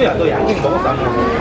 소리야 너 양갱 먹었어 안 먹었어?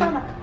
算 了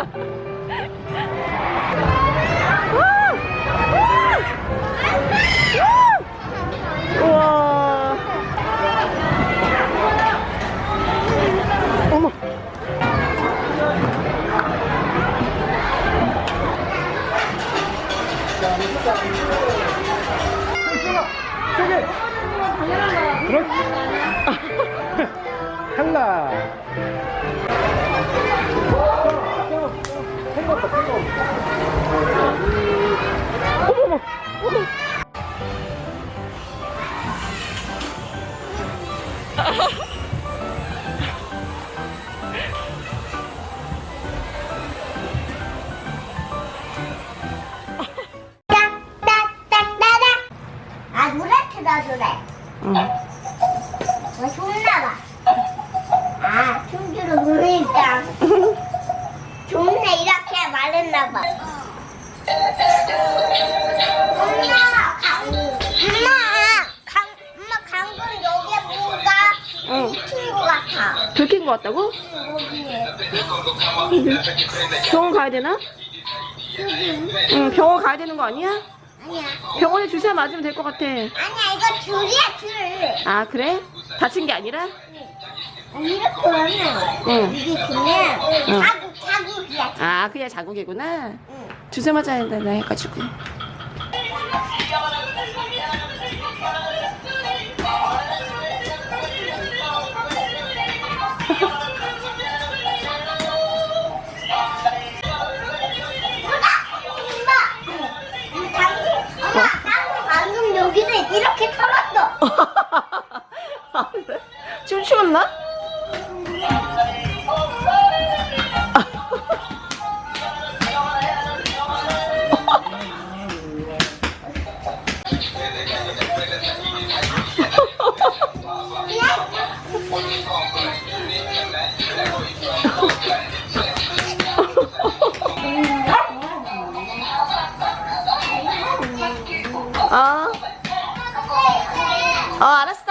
우! 어머. 그렇지 응. 왜 손나봐 아 춤추러 노래니까 좋네 이렇게 말했나봐 엄마 강 엄마 강 엄마 강군 여기에 뭐가 응. 붙은 것 같아 들킨 것 같다고? 여기에 병원 가야 되나? 응, 병원 가야 되는 거 아니야? 병원에 주사 맞으면 될 것 같아. 아니야 이거 줄이야 줄 아, 그래? 다친 게 아니라? 이렇게 하면 응. 이게 그냥 응. 자국 자국이야 아, 그냥 자국이구나. 응. 주사 맞아야 된다 해가지고. 이렇게 털었어. 아, 그래? 좀 추웠나? 어, 알았어.